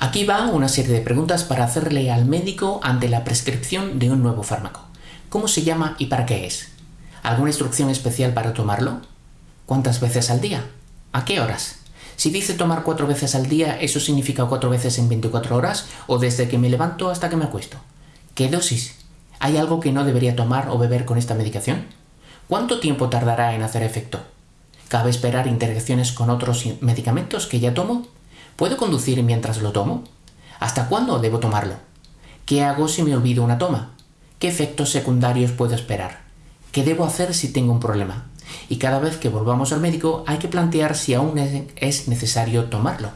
Aquí va una serie de preguntas para hacerle al médico ante la prescripción de un nuevo fármaco. ¿Cómo se llama y para qué es? ¿Alguna instrucción especial para tomarlo? ¿Cuántas veces al día? ¿A qué horas? Si dice tomar cuatro veces al día, ¿eso significa cuatro veces en 24 horas o desde que me levanto hasta que me acuesto? ¿Qué dosis? ¿Hay algo que no debería tomar o beber con esta medicación? ¿Cuánto tiempo tardará en hacer efecto? ¿Cabe esperar interacciones con otros medicamentos que ya tomo? ¿Puedo conducir mientras lo tomo? ¿Hasta cuándo debo tomarlo? ¿Qué hago si me olvido una toma? ¿Qué efectos secundarios puedo esperar? ¿Qué debo hacer si tengo un problema? Y cada vez que volvamos al médico hay que plantear si aún es necesario tomarlo.